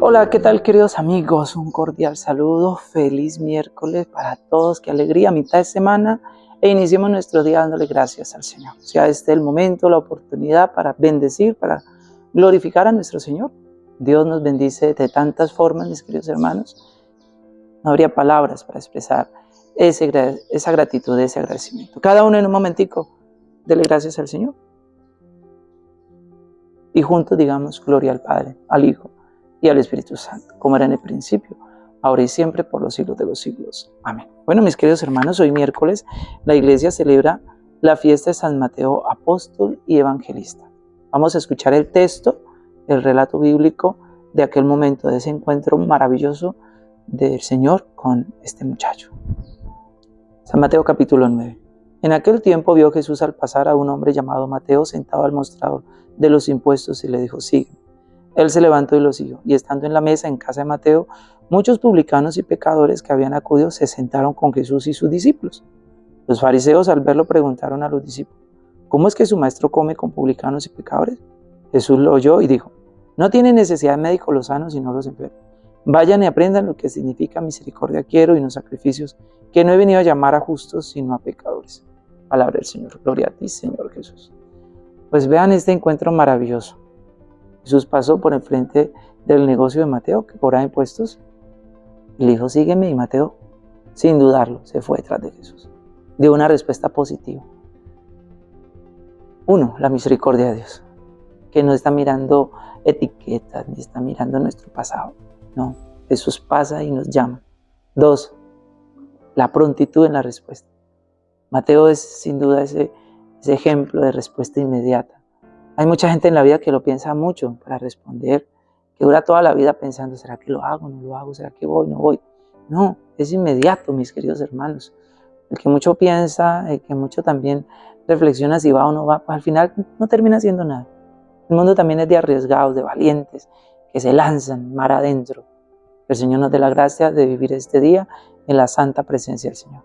Hola, ¿qué tal queridos amigos? Un cordial saludo, feliz miércoles para todos, qué alegría, mitad de semana e iniciemos nuestro día dándole gracias al Señor. Sea este el momento, la oportunidad para bendecir, para glorificar a nuestro Señor. Dios nos bendice de tantas formas, mis queridos hermanos. No habría palabras para expresar esa gratitud, ese agradecimiento. Cada uno en un momentico, dele gracias al Señor. Y juntos digamos gloria al Padre, al Hijo y al Espíritu Santo, como era en el principio, ahora y siempre, por los siglos de los siglos. Amén. Bueno, mis queridos hermanos, hoy miércoles la iglesia celebra la fiesta de San Mateo, apóstol y evangelista. Vamos a escuchar el texto, el relato bíblico de aquel momento, de ese encuentro maravilloso del Señor con este muchacho. San Mateo capítulo 9. En aquel tiempo vio Jesús al pasar a un hombre llamado Mateo sentado al mostrador de los impuestos y le dijo, sígueme. Él se levantó y lo siguió, y estando en la mesa en casa de Mateo, muchos publicanos y pecadores que habían acudido se sentaron con Jesús y sus discípulos. Los fariseos al verlo preguntaron a los discípulos, ¿cómo es que su maestro come con publicanos y pecadores? Jesús lo oyó y dijo, no tiene necesidad de médicos los sanos sino los enfermos. Vayan y aprendan lo que significa misericordia quiero y no sacrificios, que no he venido a llamar a justos sino a pecadores. Palabra del Señor. Gloria a ti, Señor Jesús. Pues vean este encuentro maravilloso. Jesús pasó por enfrente del negocio de Mateo, que cobraba impuestos. Le dijo, sígueme, y Mateo, sin dudarlo, se fue detrás de Jesús. Dio una respuesta positiva. Uno, la misericordia de Dios, que no está mirando etiquetas, ni está mirando nuestro pasado. No, Jesús pasa y nos llama. Dos, la prontitud en la respuesta. Mateo es sin duda ese ejemplo de respuesta inmediata. Hay mucha gente en la vida que lo piensa mucho para responder, que dura toda la vida pensando, ¿será que lo hago? ¿No lo hago? ¿Será que voy? ¿No voy? No, es inmediato, mis queridos hermanos. El que mucho piensa, el que mucho también reflexiona si va o no va, pues al final no termina haciendo nada. El mundo también es de arriesgados, de valientes, que se lanzan mar adentro. El Señor nos dé la gracia de vivir este día en la santa presencia del Señor.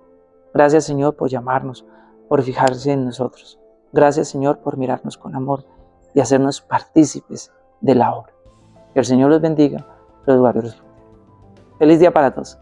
Gracias, Señor, por llamarnos, por fijarse en nosotros. Gracias, Señor, por mirarnos con amor y hacernos partícipes de la obra. Que el Señor los bendiga, los guarde Feliz día para todos.